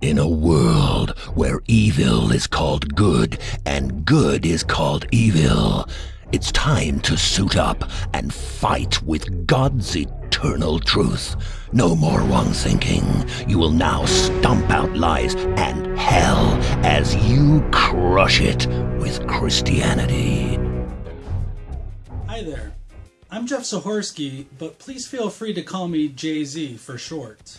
In a world where evil is called good and good is called evil, it's time to suit up and fight with God's eternal truth. No more wrong thinking. You will now stomp out lies and hell as you crush it with Christianity. Hi there. I'm Jeff Zahorsky, but please feel free to call me Jay-Z for short.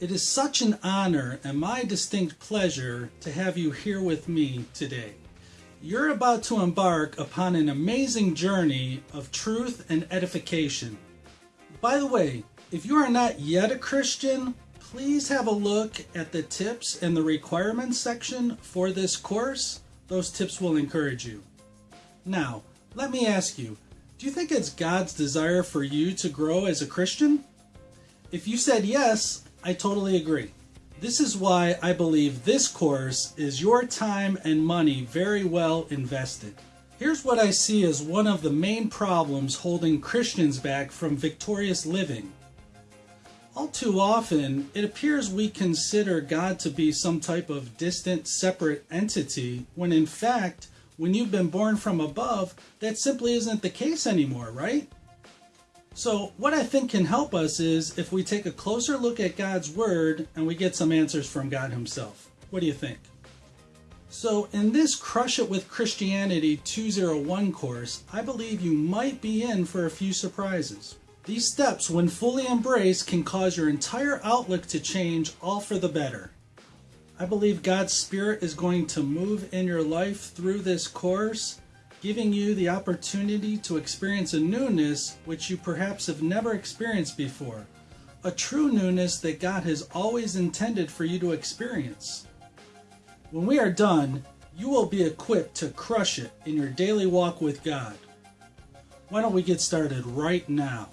It is such an honor and my distinct pleasure to have you here with me today. You're about to embark upon an amazing journey of truth and edification. By the way, if you are not yet a Christian, please have a look at the tips and the requirements section for this course. Those tips will encourage you. Now, let me ask you, do you think it's God's desire for you to grow as a Christian? If you said yes, I totally agree. This is why I believe this course is your time and money very well invested. Here's what I see as one of the main problems holding Christians back from victorious living. All too often, it appears we consider God to be some type of distant, separate entity, when in fact, when you've been born from above, that simply isn't the case anymore, right? So what I think can help us is if we take a closer look at God's Word and we get some answers from God Himself. What do you think? So in this Crush It with Christianity 201 course, I believe you might be in for a few surprises. These steps, when fully embraced, can cause your entire outlook to change, all for the better. I believe God's Spirit is going to move in your life through this course giving you the opportunity to experience a newness which you perhaps have never experienced before. A true newness that God has always intended for you to experience. When we are done, you will be equipped to crush it in your daily walk with God. Why don't we get started right now?